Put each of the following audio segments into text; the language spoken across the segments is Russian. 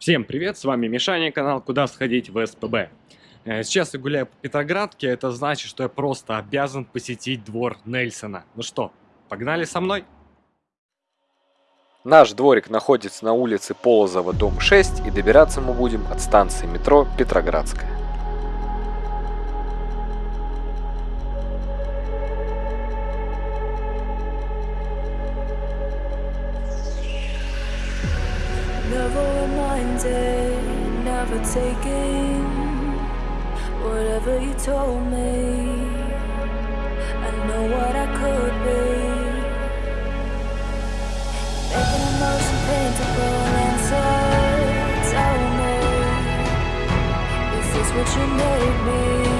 Всем привет, с вами Мишаня, канал «Куда сходить в СПБ». Э, сейчас я гуляю по Петроградке, это значит, что я просто обязан посетить двор Нельсона. Ну что, погнали со мной? Наш дворик находится на улице Полозова, дом 6, и добираться мы будем от станции метро Петроградская. Never reminded, never taking whatever you told me. I know what I could be. Making emotion paintable and so tell me, is this what you made me?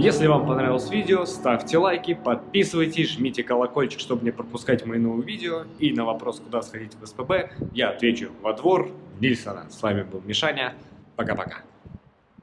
Если вам понравилось видео, ставьте лайки, подписывайтесь, жмите колокольчик, чтобы не пропускать мои новые видео. И на вопрос, куда сходить в СПБ, я отвечу во двор Нильсона. С вами был Мишаня. Пока-пока.